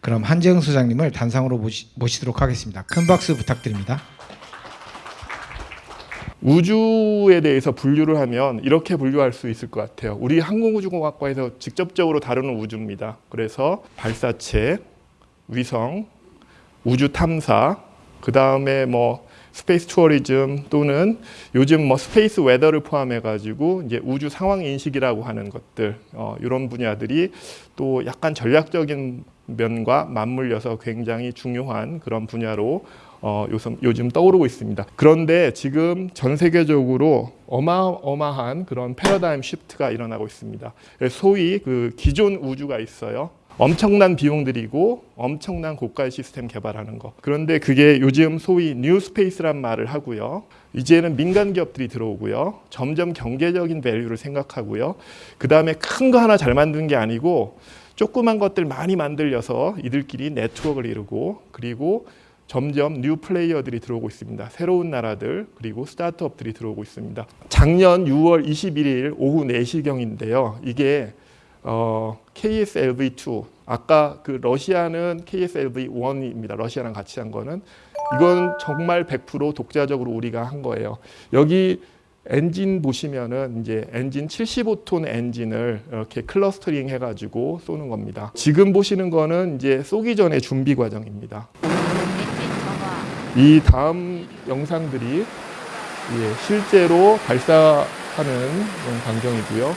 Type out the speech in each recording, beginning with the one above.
그럼 한재흥 소장님을 단상으로 모시, 모시도록 하겠습니다. 큰 박수 부탁드립니다. 우주에 대해서 분류를 하면 이렇게 분류할 수 있을 것 같아요. 우리 항공우주공학과에서 직접적으로 다루는 우주입니다. 그래서 발사체, 위성, 우주 탐사, 그 다음에 뭐 space tourism 또는 요즘 뭐 space weather를 포함해 가지고 이제 우주 상황 인식이라고 하는 것들 어, 이런 분야들이 또 약간 전략적인 면과 맞물려서 굉장히 중요한 그런 분야로 어, 요즘, 요즘 떠오르고 있습니다. 그런데 지금 전 세계적으로 어마어마한 그런 paradigm shift가 일어나고 있습니다. 소위 그 기존 우주가 있어요. 엄청난 비용 들이고 엄청난 고가의 시스템 개발하는 거. 그런데 그게 요즘 소위 new space란 말을 하고요. 이제는 민간 기업들이 들어오고요. 점점 경제적인 value를 생각하고요. 그 다음에 큰 거 하나 잘 만드는 게 아니고 조그만 것들 많이 만들려서 이들끼리 네트워크를 이루고 그리고 점점 new player들이 들어오고 있습니다. 새로운 나라들 그리고 스타트업들이 들어오고 있습니다. 작년 6월 21일 오후 4시경인데요. 이게 어, KSLV2 아까 그 러시아는 KSLV1입니다. 러시아랑 같이 한 거는 이건 정말 100% 독자적으로 우리가 한 거예요. 여기 엔진 보시면은 이제 엔진 75톤 엔진을 이렇게 clustering 해가지고 쏘는 겁니다. 지금 보시는 거는 이제 쏘기 전에 준비 과정입니다. 이 다음 영상들이 예, 실제로 발사하는 광경이고요.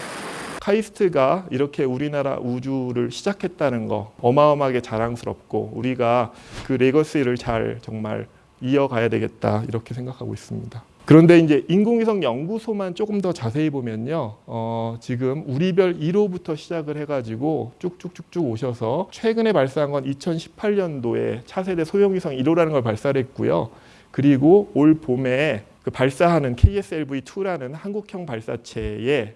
카이스트가 이렇게 우리나라 우주를 시작했다는 거 어마어마하게 자랑스럽고 우리가 그 legacy를 잘 정말 이어가야 되겠다 이렇게 생각하고 있습니다. 그런데 이제 인공위성 연구소만 조금 더 자세히 보면요, 어, 지금 우리별 1호부터 시작을 해가지고 쭉쭉쭉쭉 오셔서 최근에 발사한 건 2018년도에 차세대 소형위성 1호라는 걸 발사를 했고요. 그리고 올 봄에 그 발사하는 KSLV2라는 한국형 발사체에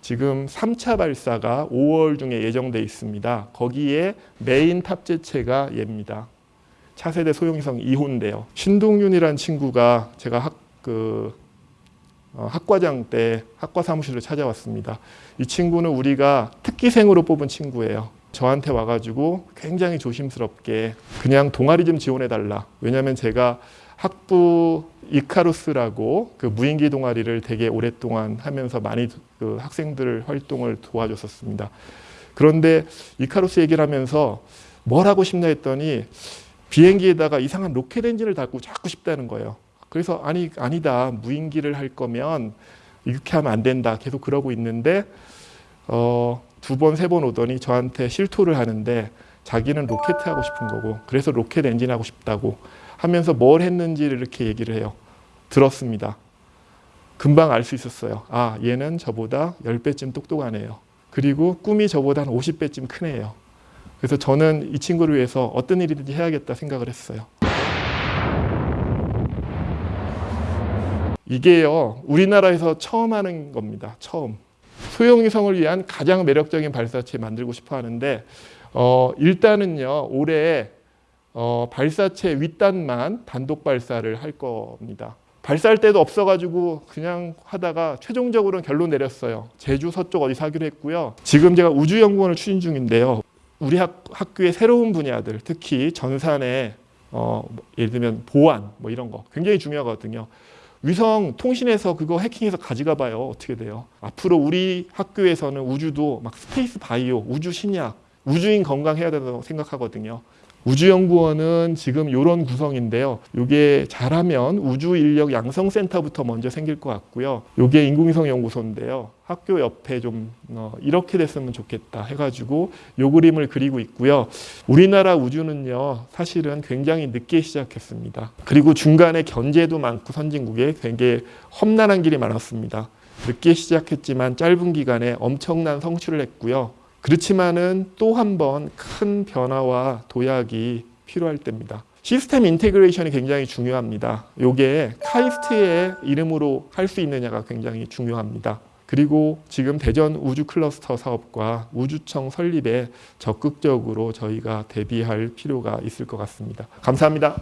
지금 3차 발사가 5월 중에 예정돼 있습니다. 거기에 메인 탑재체가 얘입니다. 차세대 소형위성 2호인데요. 신동윤이라는 친구가 제가 학, 그, 어, 학과장 때 학과 사무실을 찾아왔습니다. 이 친구는 우리가 특기생으로 뽑은 친구예요. 저한테 와가지고 굉장히 조심스럽게 그냥 동아리 좀 지원해달라. 왜냐하면 제가 학부 이카루스라고 그 무인기 동아리를 되게 오랫동안 하면서 많이 그 학생들 활동을 도와줬었습니다. 그런데 이카루스 얘기를 하면서 뭘 하고 싶나 했더니 비행기에다가 이상한 로켓 엔진을 달고 자꾸 싶다는 거예요. 그래서 아니 아니다 무인기를 할 거면 이렇게 하면 안 된다 계속 그러고 있는데 어, 두 번 세 번 오더니 저한테 실토를 하는데 자기는 로켓 하고 싶은 거고 그래서 로켓 엔진 하고 싶다고 하면서 뭘 했는지를 이렇게 얘기를 해요. 들었습니다. 금방 알 수 있었어요. 아, 얘는 저보다 10배쯤 똑똑하네요. 그리고 꿈이 저보다 한 50배쯤 크네요. 그래서 저는 이 친구를 위해서 어떤 일이든지 해야겠다 생각을 했어요. 이게요, 우리나라에서 처음 하는 겁니다. 처음. 소형위성을 위한 가장 매력적인 발사체 만들고 싶어 하는데, 어, 일단은요, 올해 어, 발사체 윗단만 단독 발사를 할 겁니다. 발사할 때도 없어가지고 그냥 하다가 최종적으로는 결론 내렸어요. 제주 서쪽 어디서 하기로 했고요. 지금 제가 우주연구원을 추진 중인데요. 우리 학, 학교의 새로운 분야들, 특히 전산의 어, 예를 들면 보안 뭐 이런 거 굉장히 중요하거든요. 위성 통신에서 그거 해킹해서 가져가 봐요. 어떻게 돼요? 앞으로 우리 학교에서는 우주도 막 space bio, 우주 신약, 우주인 건강해야 된다고 생각하거든요. 우주연구원은 지금 이런 구성인데요. 이게 잘하면 우주인력 양성센터부터 먼저 생길 것 같고요. 이게 인공위성 연구소인데요. 학교 옆에 좀 어, 이렇게 됐으면 좋겠다 해가지고 요 그림을 그리고 있고요. 우리나라 우주는요 사실은 굉장히 늦게 시작했습니다. 그리고 중간에 견제도 많고 선진국에 되게 험난한 길이 많았습니다. 늦게 시작했지만 짧은 기간에 엄청난 성취를 했고요. 그렇지만은 또 한 번 큰 변화와 도약이 필요할 때입니다. system integration이 굉장히 중요합니다. 이게 카이스트의 이름으로 할 수 있느냐가 굉장히 중요합니다. 그리고 지금 대전 우주 클러스터 사업과 우주청 설립에 적극적으로 저희가 대비할 필요가 있을 것 같습니다. 감사합니다.